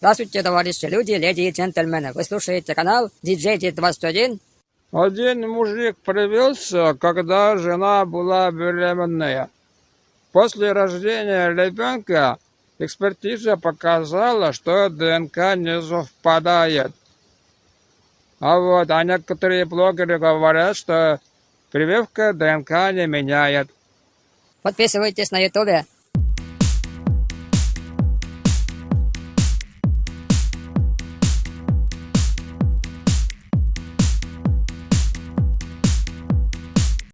Здравствуйте, товарищи люди, леди и джентльмены. Вы слушаете канал DJ 21 Один мужик привелся, когда жена была беременная. После рождения ребенка экспертиза показала, что ДНК не совпадает. А вот, а некоторые блогеры говорят, что прививка ДНК не меняет. Подписывайтесь на ютубе